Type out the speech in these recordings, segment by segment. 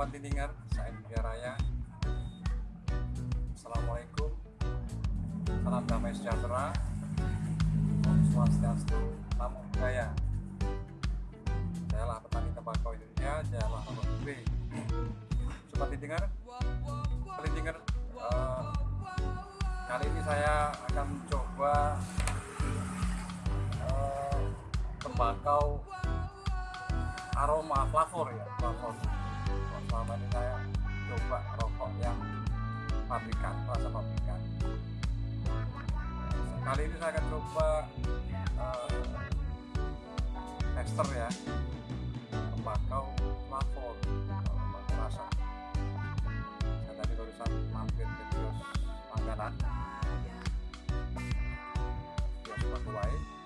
Sobat Tindingar, saya India Raya. Assalamualaikum, salam damai sejahtera, Om Swastiastu, Namo Buddhaya. Sayalah petani tembakau Indonesia, sayalah Bapak B. Sobat Tindingar, Tindingar, uh, kali ini saya akan coba uh, tembakau aroma flavor ya flavor selama ini saya coba rokok yang pabrikan rasa pabrikan. Kali ini saya akan coba uh, tester ya. Tembakau flavor tembakau rasa saya tadi barusan mampir ke kios langganan. Kios Bakuwai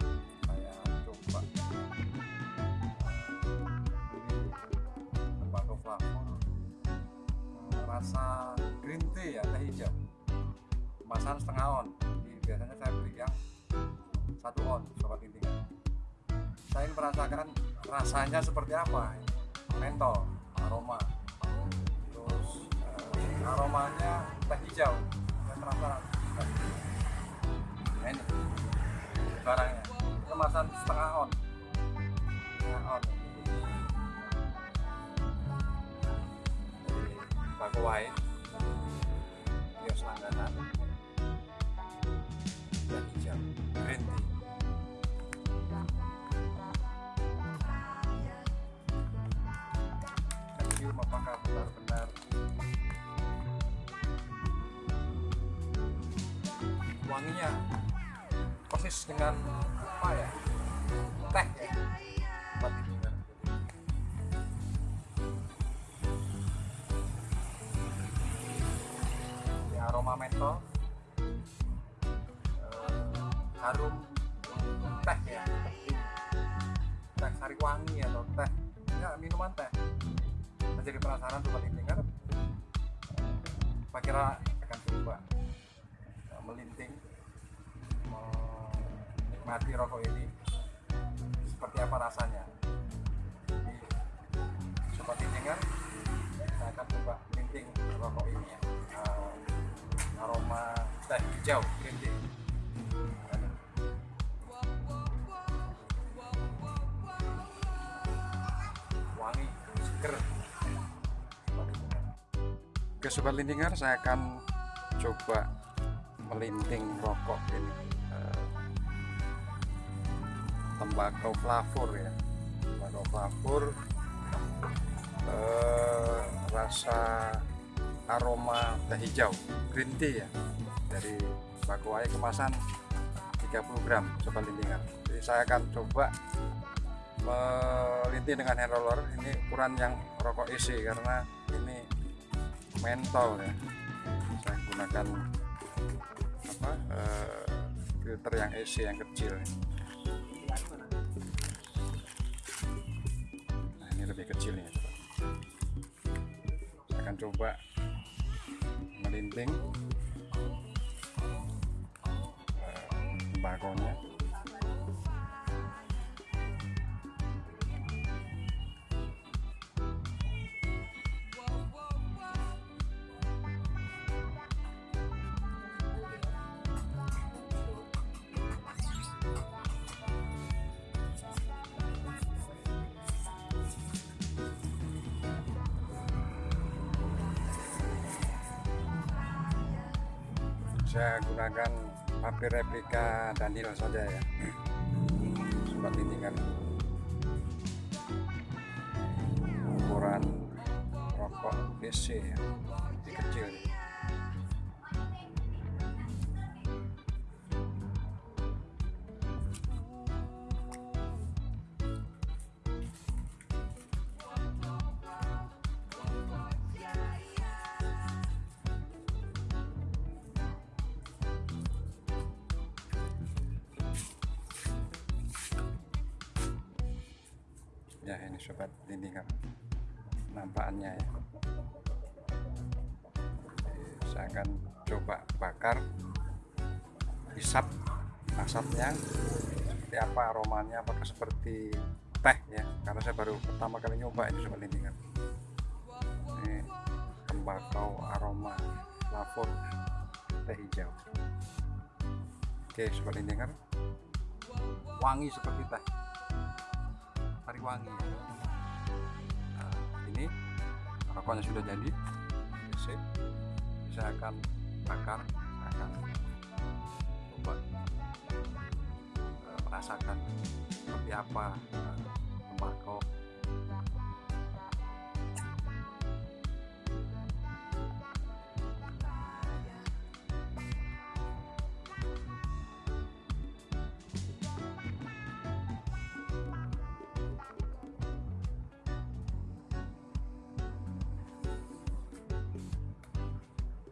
rasa green tea ya teh hijau. Kemasan setengah on. Jadi, biasanya saya beli yang satu on sobat intinya saya ingin merasakan rasanya seperti apa mentol aroma. Terus eh, aromanya teh hijau. Saya penasaran. Nah ini barangnya. Kemasan setengah on wanginya persis dengan apa ya teh. Ya. Jadi, aroma mentol eh, harum teh ya. Teh sari wangi atau teh. Ya minuman teh. Saya jadi penasaran sobat dengar saya kira akan coba eh, melinting menikmati rokok ini seperti apa rasanya? Jadi sobat dengar saya akan coba melinting rokok ini ya. Eh, aroma teh hijau green tea. Wangi seger. Oke sobat lintingan saya akan coba melinting rokok ini. Eh, tembakau flavor ya. Tembakau flavor eh, rasa aroma teh hijau green tea ya dari Bakuwai kemasan 30 gram sobat lintingan jadi saya akan coba melinting dengan hand roller. Ini ukuran yang rokok isi karena ini mentol ya. Saya gunakan apa eh, filter yang isi yang kecil lebih kecil nih saya akan coba melinting eh, tembakonya saya gunakan papir replika Daniel saja ya. Sobat lintingan ukuran rokok BC ya. Kecil ya ini sobat lintingan nampakannya ya. Saya akan coba bakar hisap asapnya seperti apa aromanya apakah seperti teh ya? Karena saya baru pertama kali nyoba ini sobat lintingan ini tembakau aroma lavor teh hijau. Oke sobat intinger wangi seperti teh hari wangi nah, ini rokoknya sudah jadi. Saya akan bakar saya akan coba uh, merasakan seperti apa uh, tembakau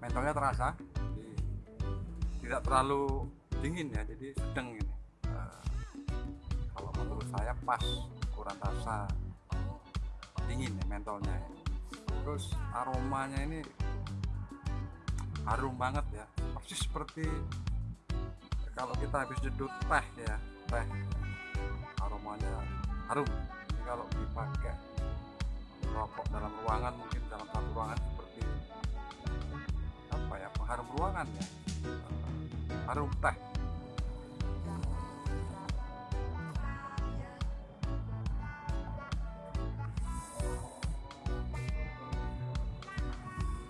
mentolnya terasa. Jadi tidak terlalu dingin ya jadi sedang ini. Uh, kalau menurut saya pas kurang rasa dingin ya mentolnya ya. terus aromanya ini harum banget ya persis seperti kalau kita habis jedut teh ya teh. Aromanya harum. Ini kalau dipakai rokok dalam ruangan mungkin dalam satu ruangan ya pengharum ruangan ya. Harum teh.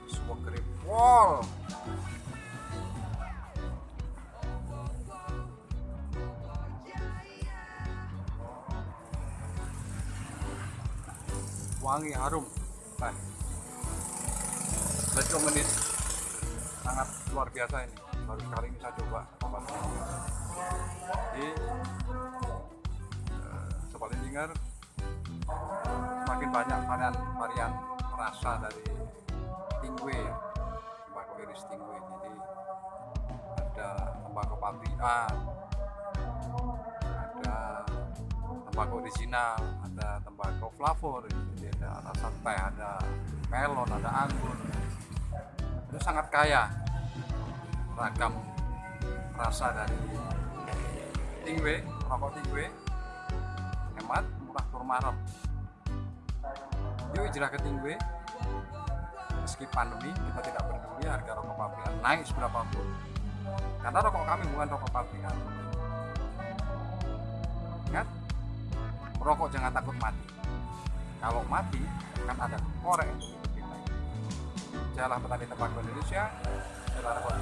Semua keripol wangi harum. Teh let's menit sangat luar biasa ini. Baru sekali ini saya coba jadi eh, lindinger semakin banyak varian varian rasa dari tingwe ya. Tembakau iris tingwe. Jadi ada tembakau pabrikan ada tembakau original ada tembakau flavor. Jadi ada rasa teh ada melon ada anggur itu sangat kaya. Ragam rasa dari tingwe rokok tingwe hemat murah turmarem yuk hijrah ke tingwe. Meski pandemi kita tidak peduli harga rokok pabrikan naik seberapapun karena rokok kami bukan rokok pabrikan ingat merokok jangan takut mati. Kalau mati kan ada korek. untuk jalan petani tembakau Indonesia jalan rokok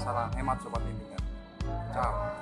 Salam hemat sobat bimbingan. Ciao.